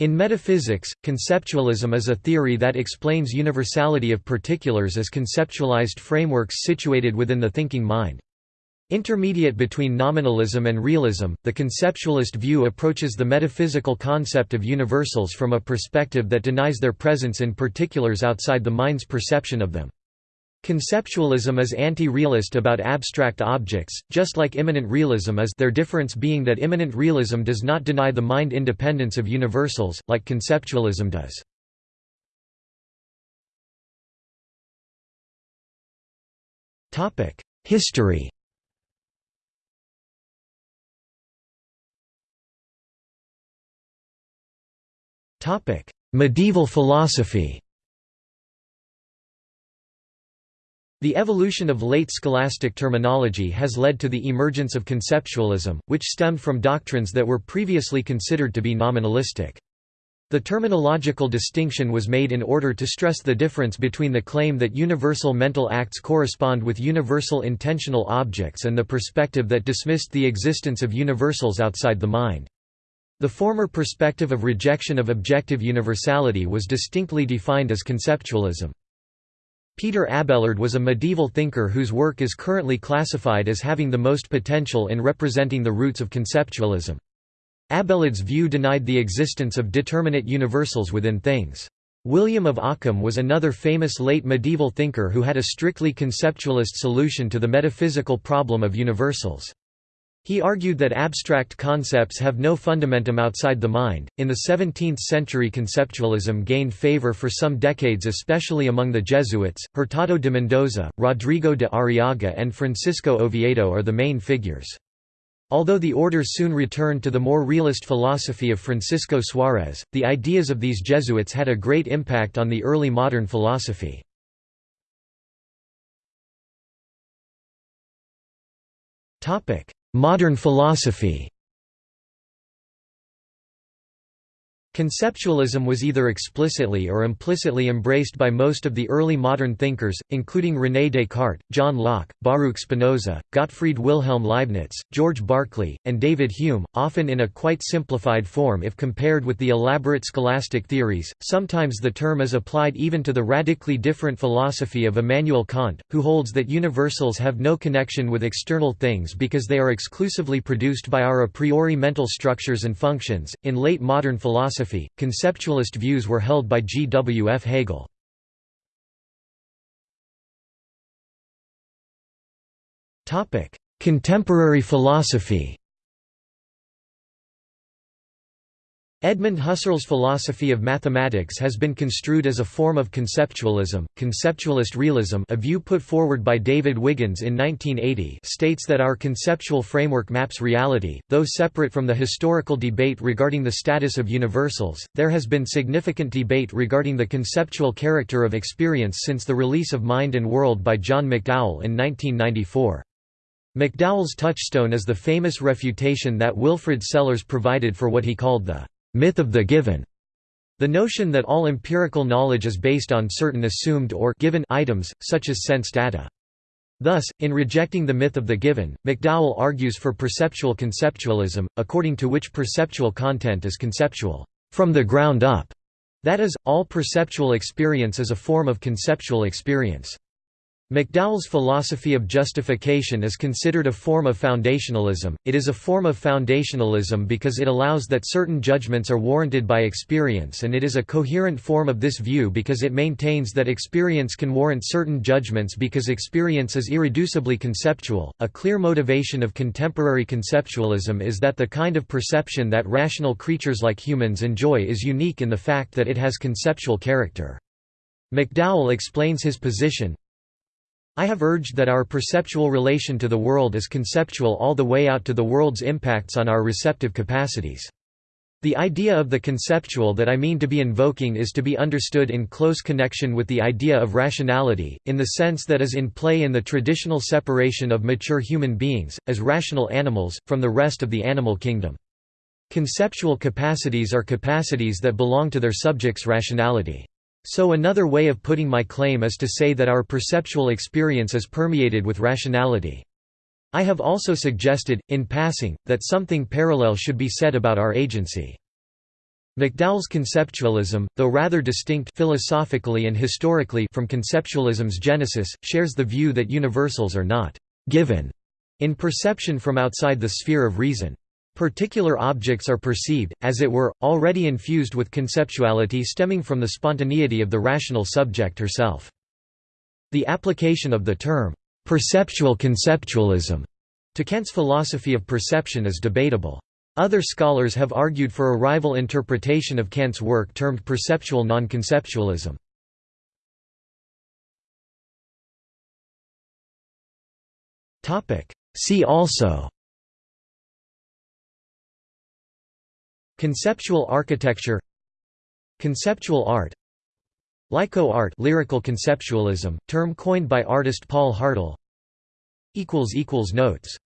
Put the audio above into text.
In metaphysics, conceptualism is a theory that explains universality of particulars as conceptualized frameworks situated within the thinking mind. Intermediate between nominalism and realism, the conceptualist view approaches the metaphysical concept of universals from a perspective that denies their presence in particulars outside the mind's perception of them. Conceptualism is anti-realist about abstract objects, just like immanent realism is their difference being that immanent realism does not deny the mind independence of universals, like conceptualism does. History Medieval philosophy The evolution of late scholastic terminology has led to the emergence of conceptualism, which stemmed from doctrines that were previously considered to be nominalistic. The terminological distinction was made in order to stress the difference between the claim that universal mental acts correspond with universal intentional objects and the perspective that dismissed the existence of universals outside the mind. The former perspective of rejection of objective universality was distinctly defined as conceptualism. Peter Abelard was a medieval thinker whose work is currently classified as having the most potential in representing the roots of conceptualism. Abelard's view denied the existence of determinate universals within things. William of Ockham was another famous late medieval thinker who had a strictly conceptualist solution to the metaphysical problem of universals. He argued that abstract concepts have no fundamentum outside the mind. In the 17th century, conceptualism gained favor for some decades, especially among the Jesuits. Hurtado de Mendoza, Rodrigo de Arriaga, and Francisco Oviedo are the main figures. Although the order soon returned to the more realist philosophy of Francisco Suarez, the ideas of these Jesuits had a great impact on the early modern philosophy. Topic: Modern philosophy Conceptualism was either explicitly or implicitly embraced by most of the early modern thinkers, including René Descartes, John Locke, Baruch Spinoza, Gottfried Wilhelm Leibniz, George Berkeley, and David Hume, often in a quite simplified form if compared with the elaborate scholastic theories. Sometimes the term is applied even to the radically different philosophy of Immanuel Kant, who holds that universals have no connection with external things because they are exclusively produced by our a priori mental structures and functions. In late modern philosophy, philosophy, conceptualist views were held by G. W. F. Hegel. Contemporary philosophy Edmund Husserl's philosophy of mathematics has been construed as a form of conceptualism. Conceptualist realism, a view put forward by David Wiggins in 1980, states that our conceptual framework maps reality. Though separate from the historical debate regarding the status of universals, there has been significant debate regarding the conceptual character of experience since the release of Mind and World by John McDowell in 1994. McDowell's touchstone is the famous refutation that Wilfrid Sellars provided for what he called the myth of the given. The notion that all empirical knowledge is based on certain assumed or given items, such as sense data. Thus, in rejecting the myth of the given, McDowell argues for perceptual conceptualism, according to which perceptual content is conceptual from the ground up. That is, all perceptual experience is a form of conceptual experience. McDowell's philosophy of justification is considered a form of foundationalism. It is a form of foundationalism because it allows that certain judgments are warranted by experience, and it is a coherent form of this view because it maintains that experience can warrant certain judgments because experience is irreducibly conceptual. A clear motivation of contemporary conceptualism is that the kind of perception that rational creatures like humans enjoy is unique in the fact that it has conceptual character. McDowell explains his position, I have urged that our perceptual relation to the world is conceptual all the way out to the world's impacts on our receptive capacities. The idea of the conceptual that I mean to be invoking is to be understood in close connection with the idea of rationality, in the sense that is in play in the traditional separation of mature human beings, as rational animals, from the rest of the animal kingdom. Conceptual capacities are capacities that belong to their subject's rationality. So another way of putting my claim is to say that our perceptual experience is permeated with rationality. I have also suggested, in passing, that something parallel should be said about our agency. McDowell's conceptualism, though rather distinct philosophically and historically from conceptualism's genesis, shares the view that universals are not «given» in perception from outside the sphere of reason. Particular objects are perceived, as it were, already infused with conceptuality stemming from the spontaneity of the rational subject herself. The application of the term, "'perceptual conceptualism' to Kant's philosophy of perception is debatable. Other scholars have argued for a rival interpretation of Kant's work termed perceptual non-conceptualism. See also Conceptual architecture Conceptual art Lyco art lyrical conceptualism, term coined by artist Paul Hartal Notes